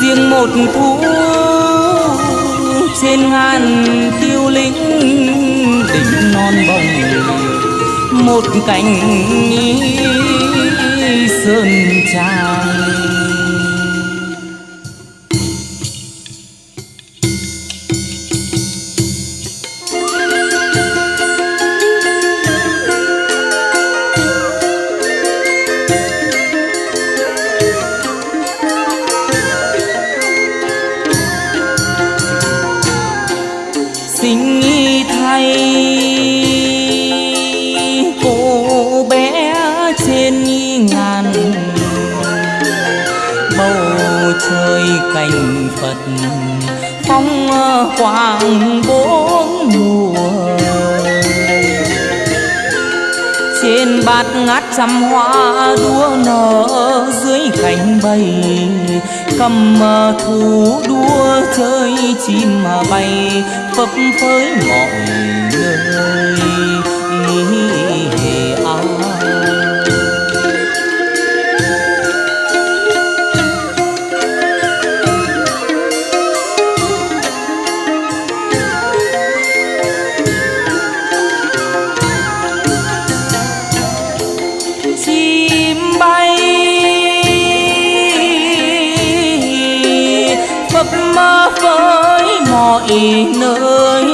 riêng một thu trên ngàn tiêu lĩnh đỉnh non bồng một cánh sơn trang rơi cành phật phong ờ, quang bốn mùa. Trên bát ngát trăm hoa đua nở dưới cánh bay cầm ờ, thú đua chơi chim mà bay phấp phới mọi mọi nơi.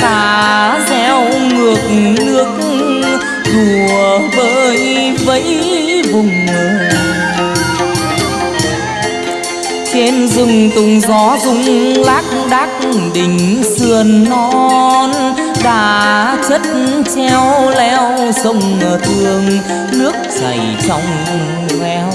Cá reo ngược nước đùa bơi vẫy vùng trên rừng tùng gió rung lác đác đỉnh sườn non. Đá chất treo leo sông thương nước chảy trong veo.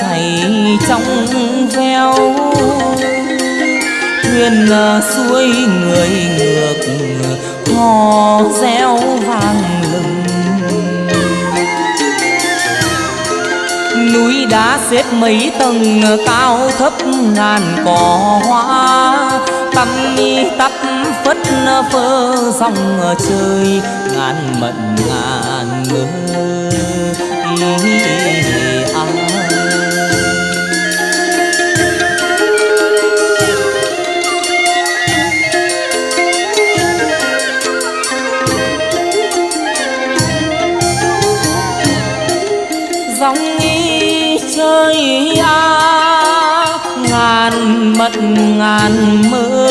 Chảy trong veo. Thuyền xuôi người ngược hò reo vang lừng. Núi đá xếp mấy tầng, cao thấp ngàn cỏ hoa. Tăm tắp phất phơ dòng trời, ngàn mận ngàn mơ sóng đi chơi a ngàn mật, ngàn mơ.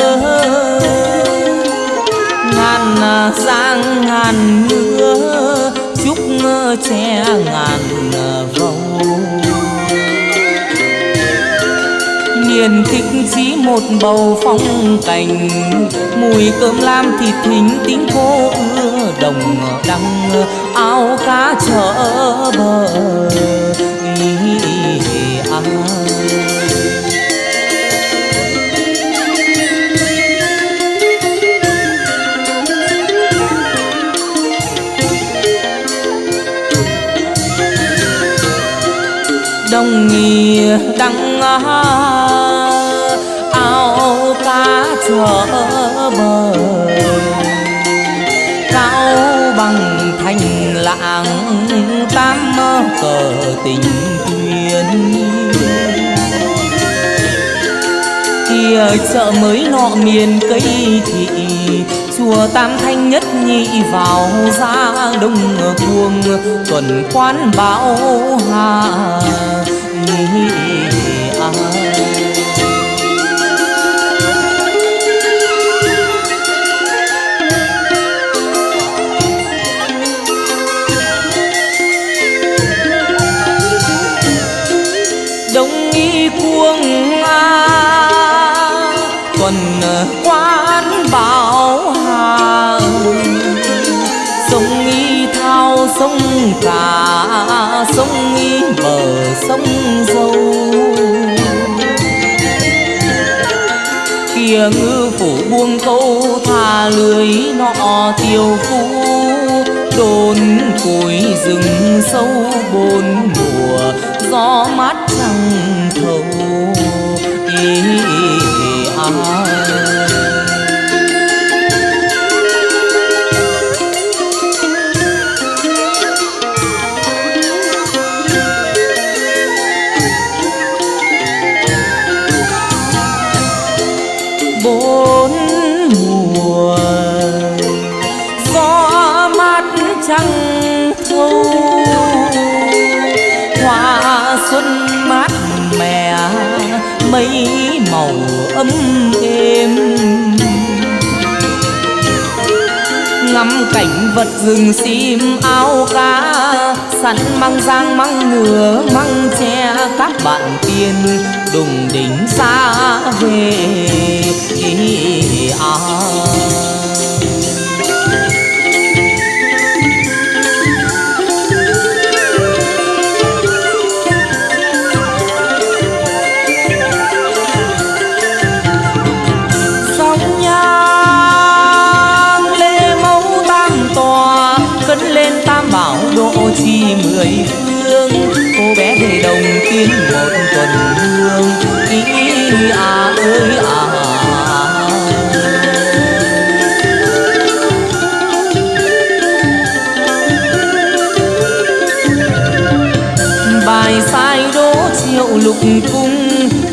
Ngàn à, giang, ngàn mưa, chúc che ngàn à, vầu miền thích chỉ một bầu phong cảnh, mùi cơm lam thịt thính tính cô ưa đồng đăng áo cá chở bờ đồng nghi đăng áo cá chở bờ tình duyên kia chợ mới nọ miền cây thị chùa tam thanh nhất nhị vào ra đông cuồng tuần quán bão hà. Kia ngư phủ buông câu thả lưới nọ tiêu phu đồn cối rừng sâu bốn mùa gió mát trăng thâu ý, ý, ý, mùa. Gió mắt trắng thu, hoa xuân mát mẻ mây màu ấm êm. Ngắm cảnh vật rừng sim ao cá, sẵn măng giang măng ngừa măng tre, các bạn tiên đùng đỉnh xa. Một hương ý à ơi à. Bài sai đố triệu lục cung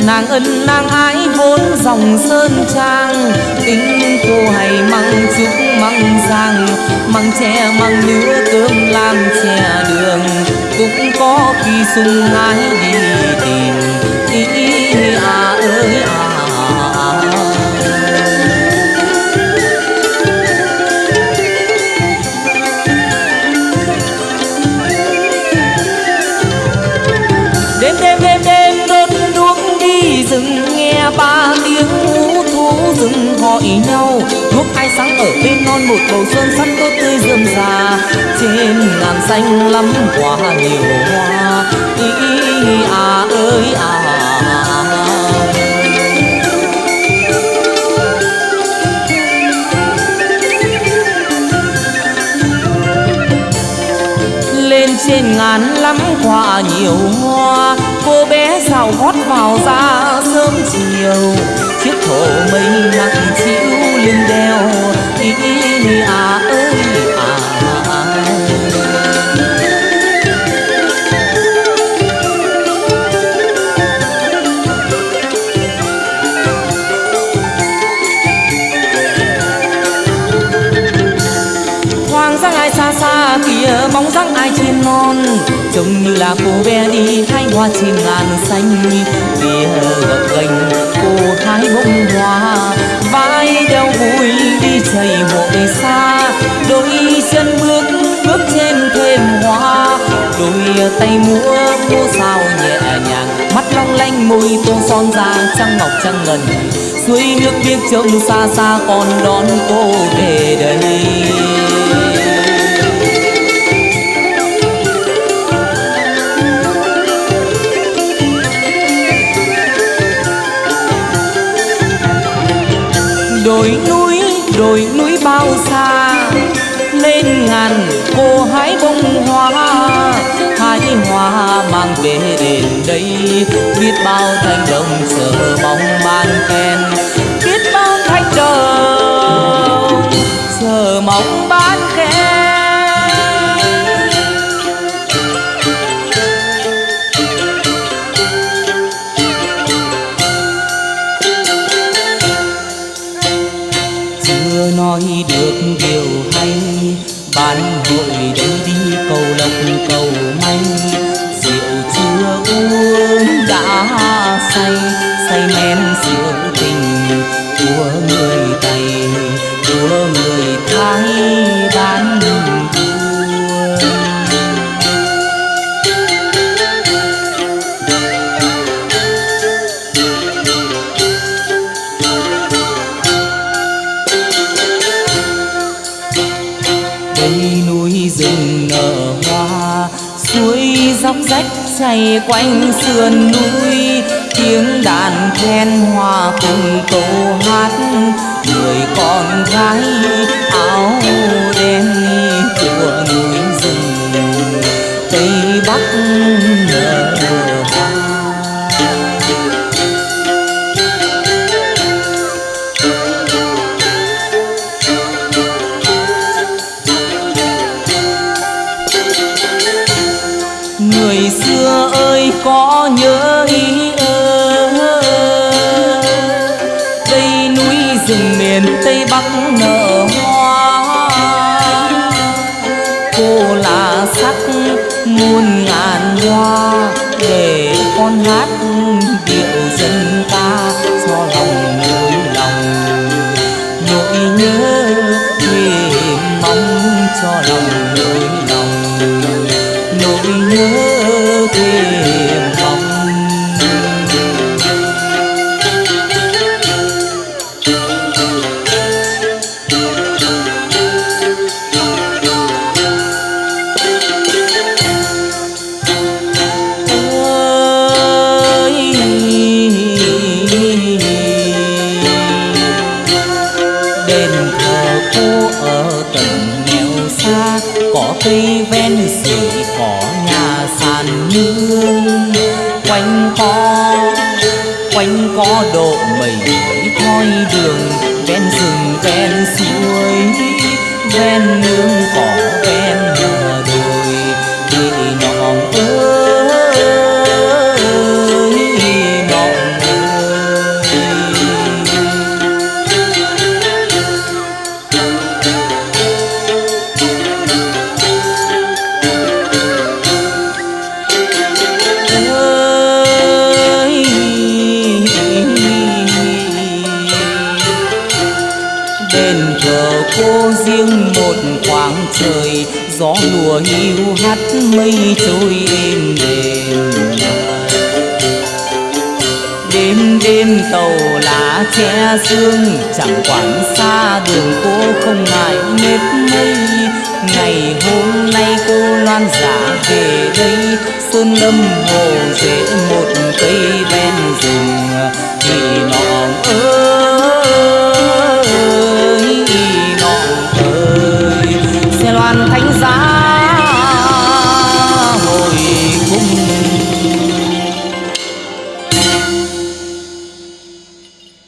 nàng ân nàng ái vốn dòng sơn trang. Tính cô hay măng trúc măng giang, măng tre, măng nứa, cơm làm chè đường. Cũng có khi sung ái đi tìm ý à ơi à ba tiếng hú thú rừng hỏi nhau. Đuốc ai sáng ở bên non một bầu xuân sắc tốt tươi rườm rà. Trên ngàn xanh lắm quả nhiều hoa. Ý à ơi à. Lên trên ngàn lắm quả nhiều hoa. Cô bé sao gót vào ra sớm chiều chiếc thổ mây nặng chịu lên đeo ý, ý à ơi à. à, à. Hoàng giang ai xa xa kia bóng dáng ai trên non trông như là cô bé đi hoa trên ngàn xanh kia gập gành, cô hái bông hoa. Vai đeo vui đi chảy hội xa, đôi chân bước bước trên thềm hoa. Đôi tay múa múa sao nhẹ nhàng, mắt long lanh, môi tô son da trăng ngọc trăng ngần. Suối nước biếc trông xa xa, còn đón cô về đây đồi núi đồi núi bao xa. Lên ngàn cô hái bông hoa, hái hoa mang về đền đây. Biết bao thanh đồng chờ bóng ban khen, biết bao thanh đồng chờ mong ban của người thái bán dốc rách chảy quanh sườn núi. Tiếng đàn then hòa cùng câu hát người con gái áo đen của núi rừng, tây bắc nở người xưa ơi, có nhớ ven nương giờ cô riêng một khoảng trời, gió lùa hiu hắt mây trôi êm đềm đêm đêm tàu lá che sương, chẳng quản xa đường cô không ngại mệt mây. Ngày hôm nay cô loan giả về đây sơn lâm hồ rễ một cây ven rừng. Thì non ơi